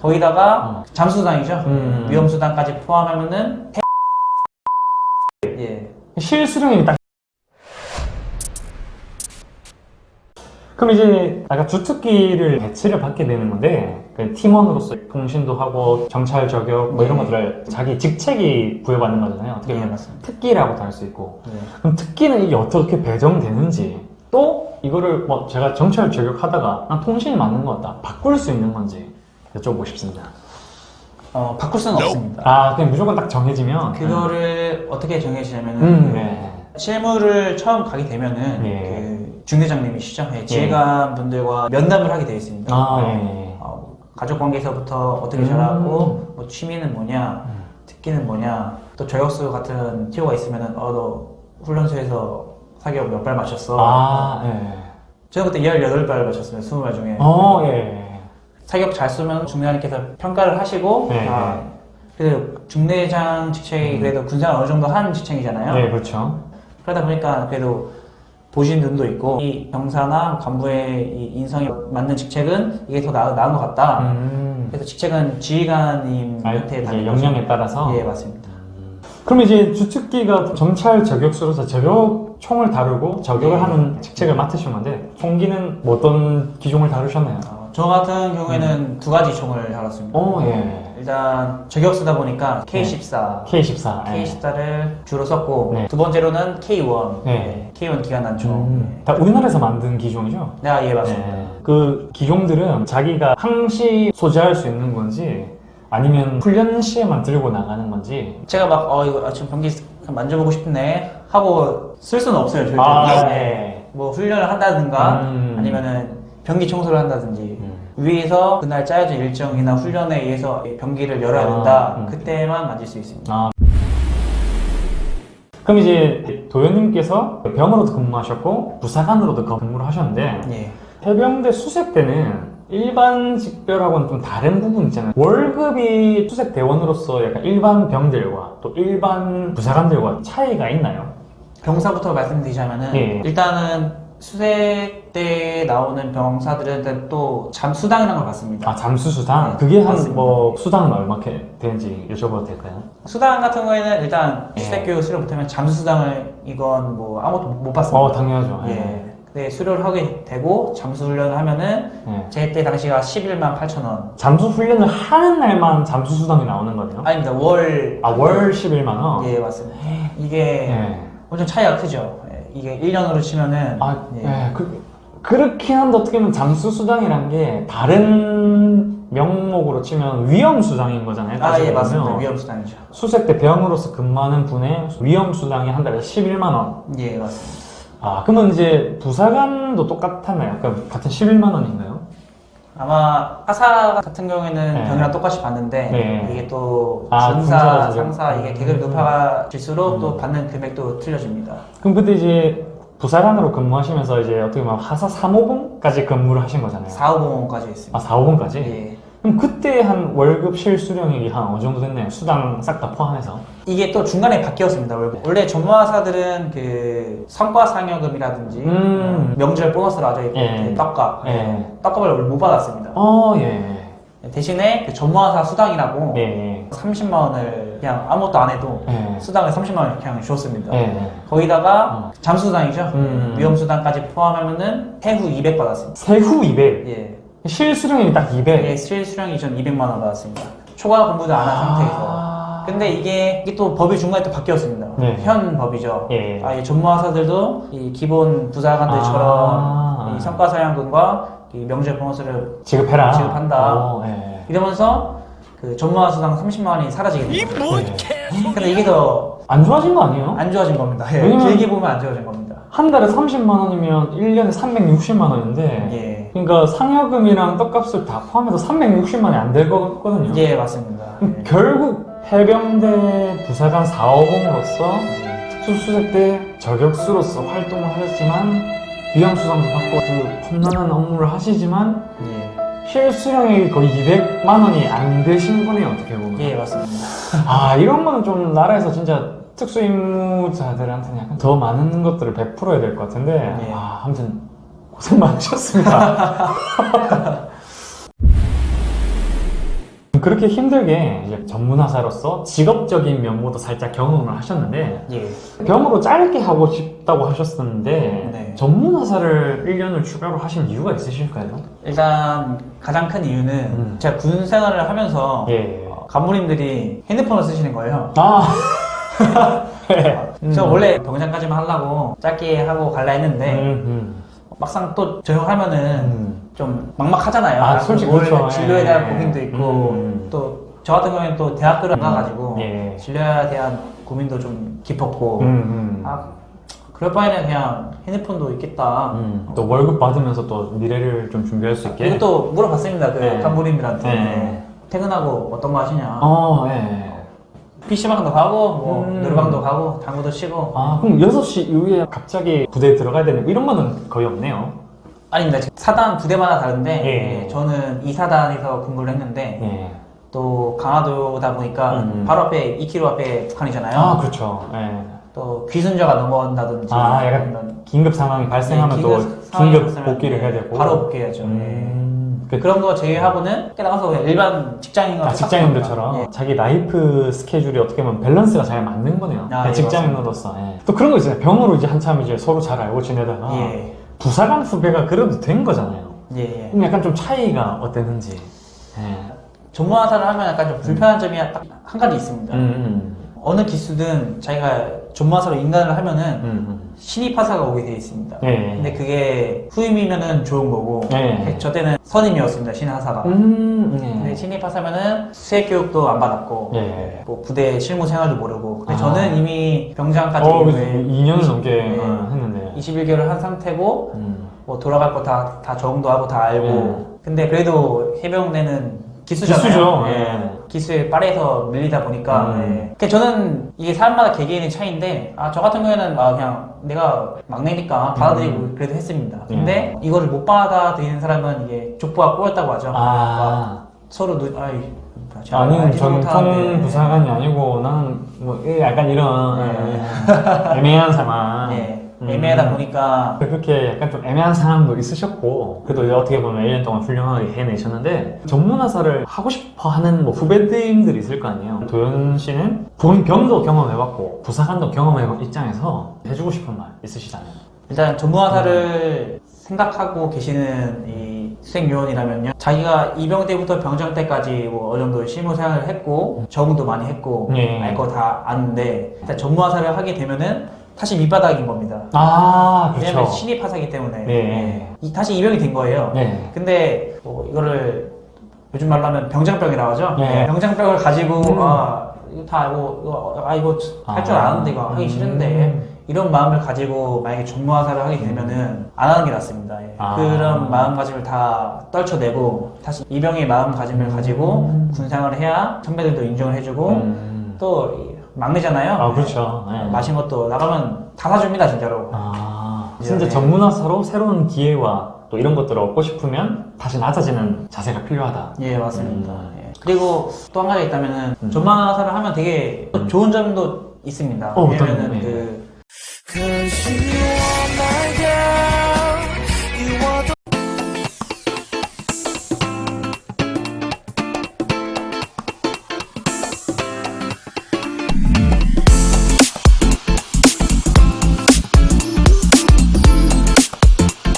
거기다가 잠수당이죠. 음. 위험수당까지 포함하면은 예. 실수령이 딱 그럼 이제 아까 주특기를 배치를 받게 되는 건데 그 팀원으로서 통신도 하고 정찰 저격 뭐 이런 네. 것들을 자기 직책이 부여받는 거잖아요 어떻게 예, 보면 맞습니다. 특기라고도 할 수 있고 예. 그럼 특기는 이게 어떻게 배정되는지 또 이거를 뭐 제가 정찰 저격하다가 난 통신이 맞는 것 같다 바꿀 수 있는 건지 여쭤보고 싶습니다 어, 바꿀 수는 없습니다. 아 그냥 무조건 딱 정해지면 그거를 어떻게 정해지냐면은 음, 네. 실무를 처음 가게 되면은 예. 그 중대장님이시죠. 예, 지휘관 분들과 면담을 하게 되어 있습니다. 아 예. 어, 가족 관계에서부터 어떻게 음. 잘하고 뭐 취미는 뭐냐, 특기는 뭐냐, 또 저격수 같은 티오가 있으면은 어 너 훈련소에서 사격 몇 발 맞췄어. 아 예. 저는 그때 18발 맞췄습니다. 20발 중에. 어, 예. 사격 잘 쏘면 중대장님께서 평가를 하시고 네, 아, 네. 그래도 중대장 직책이 그래도 군생활 어느 정도 한 직책이잖아요. 네, 그렇죠. 그러다 보니까 그래도 보신 눈도 있고 이 병사나 간부의 이 인성에 맞는 직책은 이게 더 나, 나은 것 같다. 음. 그래서 직책은 아, 지휘관님한테 이제 받는 역량에 따라서. 예 맞습니다. 그럼 이제 주특기가 정찰 저격수로서 저격 총을 다루고 저격을 네. 하는 직책을 맡으신 건데 총기는 뭐 어떤 기종을 다루셨나요? 어, 저 같은 경우에는 두 가지 총을 달았습니다. 오, 음. 예. 일단 저격수다 보니까 K14, K14. 예. K14를 주로 썼고 네. 두 번째로는 K1, 네. K1 기관단총. 음, 다 우리나라에서 만든 기종이죠? 네, 아, 예 맞습니다. 네. 그 기종들은 자기가 항시 소지할 수 있는 건지 아니면 훈련 시에만 들고 나가는 건지 제가 막 어 이거 아, 지금 병기 만져보고 싶네 하고 쓸 수는 없어요 절대. 아, 네. 네. 뭐 훈련을 한다든가 음. 아니면은 병기 청소를 한다든지 음. 위에서 그날 짜여진 일정이나 훈련에 의해서 병기를 열어야 아, 된다 음. 그때만 만질 수 있습니다. 아. 그럼 이제 도현님께서 병으로도 근무하셨고 부사관으로도 근무를 하셨는데 예. 해병대 수색 때는 일반 직별하고는 좀 다른 부분 있잖아요. 월급이 수색 대원으로서 약간 일반 병들과 또 일반 부사관들과 차이가 있나요? 병사부터 말씀드리자면 은 예. 일단은 수색 때 나오는 병사들은 또 잠수당이라는 걸 받습니다. 아 잠수 수당 네, 그게 한. 뭐 수당은 얼마게 되는지 여쭤봐도 될까요? 수당 같은 거에는 일단 예. 수색 교육 수료 못하면 잠수수당을 이건 뭐 아무것도 못 받습니다. 어 당연하죠. 예. 근데 수료를 하게 되고 잠수 훈련을 하면은 예. 제때 당시가 11만 8천 원. 잠수 훈련을 하는 날만 잠수 수당이 나오는 거네요. 아닙니다. 월. 아월 11만 원. 예, 맞습니다. 이게 예. 엄청 차이가 크죠. 예, 이게 1년으로 치면은 아, 예. 예. 그, 그렇긴 한데 어떻게 보면 잠수수당이란 게 다른 명목으로 치면 위험수당인 거잖아요. 아, 예, 맞습니다. 위험 수당이죠. 수색 때 병으로서 근무하는 분의 위험 수당이 한 달에 11만 원. 예, 맞습니다. 아, 그러면 이제 부사관도 똑같았나요? 그러니까 같은 11만 원인가요? 아마 하사 같은 경우에는 네. 병이랑 똑같이 받는데 네. 이게 또 아, 군사라서 상사 이게 계급이 음. 높아질수록 또 음. 받는 금액도 틀려집니다. 그럼 그때 이제 부사관으로 근무하시면서 이제 어떻게 보면 하사 3호봉까지 근무를 하신 거잖아요. 450원까지 있습니다. 아, 4호봉까지? 예. 그럼 그때 한 월급 실수령액이 한 어느 정도 됐나요? 수당 싹 다 포함해서? 이게 또 중간에 바뀌었습니다. 원래- 원래 전무하사들은 그 성과 상여금이라든지 음. 명절 보너스로 아주 있고 예. 그 떡값, 예. 떡값을 원래 못 받았습니다. 어, 예. 대신에 그 전무하사 수당이라고 예. 30만 원을 그냥 아무것도 안 해도 예. 수당을 30만 원 그냥 줬습니다. 예. 거기다가 잠수수당이죠. 음. 위험수당까지 포함하면은 해후 200 받았습니다. 세후 200. 예. 실수령이 딱 200. 예, 실수령 이 전 200만 원 받았습니다. 초과 근무도 안한 상태에서. 아. 근데 이게, 이게 또 법이 중간에 또 바뀌었습니다. 네. 현 법이죠. 예. 아, 이 전무하사들도 이 기본 부사관들처럼 아. 이 성과사양금과 이 명절 보너스를 지급해라. 지급한다. 어, 예. 이러면서 그 전무하수당 30만 원이 사라지게 됩니다. 예. 근데 이게 더안안 좋아진 거 아니에요? 좋아진 겁니다. 예, 왜냐면- 길게 보면 안 좋아진 겁니다. 한 달에 30만 원이면 1년에 360만 원인데 예. 그러니까 상여금이랑 떡값을 다 포함해서 360만 원이 안 될 거거든요. 예, 맞습니다. 예. 결국 해병대 부사관 450으로서 특수수색 때 저격수로서 활동을 하셨지만 위험수당도 받고 그 험난한 업무를 하시지만 예. 실수령이 거의 200만 원이 안 되신 분이 어떻게 보면 예, 맞습니다. 아 이런 거는 좀 나라에서 진짜 특수임무자들한테는 약간 더 많은 것들을 베풀어야 될 것 같은데 예. 아 아무튼 고생 많으셨습니다 그렇게 힘들게 이제 전문화사로서 직업적인 면모도 살짝 경험을 하셨는데 예. 병으로 짧게 하고 싶다고 하셨었는데 네. 전문화사를 1년을 추가로 하신 이유가 있으실까요? 일단 가장 큰 이유는 음. 제가 군 생활을 하면서 예. 어, 간부님들이 핸드폰을 쓰시는 거예요. 아. 네. 저 음. 원래 병장까지만 하려고 짧게 하고 갈라 했는데 음, 막상 또 전역하면은 음. 좀 막막하잖아요. 아, 솔직히 뭘 그렇죠. 진료에 예. 대한 고민도 있고 음. 또저 같은 경우에는 또 대학교를 안 음. 가가지고 예. 진료에 대한 고민도 좀 깊었고 음, 음. 아 그럴 바에는 그냥 핸드폰도 있겠다. 음. 또 월급 받으면서 또 미래를 좀 준비할 수 있게. 이것도 물어봤습니다. 그 네. 간부님들한테 네. 퇴근하고 어떤 거 하시냐. 어, 예. PC방도 가고 뭐 음. 노래방도 가고 당구도 치고 아, 그럼 6시 이후에 갑자기 부대에 들어가야 되는 이런 거는 거의 없네요. 아닙니다. 사단 부대마다 다른데 예. 예, 저는 이 사단에서 근무를 했는데 예. 또 강화도다 보니까 음. 바로 앞에 2km 앞에 북한이잖아요. 아, 그렇죠. 예. 또 귀순자가 넘어온다든지 아, 약간 긴급 상황이 발생하면 예, 또 긴급 복귀를 해야 되고. 바로 복귀해야죠. 음. 예. 그, 그런 거 제외하고는 깨 나가서 그냥 일반 직장인과 아, 직장인들처럼 똑같습니다. 자기 life 스케줄이 어떻게 보면 밸런스가 잘 맞는 거네요. 아, 그냥 예, 직장인으로서. 예. 또 그런 거 있잖아요. 병으로 이제 한참 이제 서로 잘 알고 지내다가 예. 부사관 후배가 그래도 된 거잖아요. 예, 예. 그럼 약간 좀 차이가 어땠는지. 예. 전문화사를 하면 약간 좀 불편한 점이 딱한 가지 있습니다. 음, 어느 기수든 자기가 전문화사로 인간을 하면은 음, 음. 신입하사가 오게 돼 있습니다. 예. 근데 그게 후임이면은 좋은 거고 예. 저 때는 선임이었습니다 신하사가. 음, 근데 예. 신입하사면은 수행 교육도 안 받았고 예. 뭐 부대 실무 생활도 모르고 근데 아. 저는 이미 병장까지 어, 그래서 왜 2년을 넘게 네. 어, 했는데. 21개월을 한 상태고 음. 뭐 돌아갈 거 다 다 적응도 하고 다 알고 예. 근데 그래도 해병대는 기수잖아요. 기수죠, 예. 예. 기수에 빠르서 밀리다 보니까 음. 예. 그러니까 저는 이게 사람마다 개개인의 차이인데 아 저 같은 경우에는 아 그냥 내가 막내니까 받아들이고 음. 그래도 했습니다. 근데 이거를 못 받아들이는 사람은 이게 족보가 꼬였다고 하죠. 아. 서로 누 아이 아니, 전통. 부사관이 아니고, 나는, 뭐, 예, 약간 이런, 네. 예, 애매한 상황. 예. 음. 애매하다 보니까 그렇게 약간 좀 애매한 상황도 있으셨고, 그래도 어떻게 보면 1년 동안 훌륭하게 해내셨는데, 전문화사를 하고 싶어 하는 뭐 후배님들이 있을 거 아니에요. 도현 씨는 본 병도 경험해봤고, 부사관도 경험해본 입장에서 해주고 싶은 말 있으시다면? 일단 전무화사를 생각하고 계시는 이 수행요원이라면요 자기가 입영 때부터 병장 때까지 뭐 어느 정도 실무 생활을 했고 적응도 많이 했고 예. 알거 다 아는데 일단 전무화사를 하게 되면은 다시 밑바닥인 겁니다 아, 그렇죠. 왜냐면 신입 하사기 때문에 네. 이- 다시 입영이 된 거예요 네. 근데 뭐 이거를 요즘 말로 하면 병장병이라고 하죠 네. 병장병을 가지고 음. 아 이거 다 알고 이거 아 이거 할 줄 아. 아는데 이거 하기 음. 싫은데 이런 마음을 가지고 만약에 전무화사를 하게 되면은 안 하는 게 낫습니다. 예. 아. 그런 마음가짐을 다 떨쳐내고 다시 이병의 마음가짐을 가지고 음. 군생활을 해야 선배들도 인정을 해주고 음. 또 이- 막내잖아요. 아, 그렇죠. 네. 마신 것도 나가면 다 사줍니다 진짜로. 아, 예. 진짜 전문화사로 새로운 기회와 또 이런 것들을 얻고 싶으면 다시 낮아지는 자세가 필요하다. 예 맞습니다. 음. 예. 그리고 또 한 가지 있다면은 음. 전무화사를 하면 되게 또 좋은 점도 있습니다. 어, 왜냐면은 점? 예. 그 you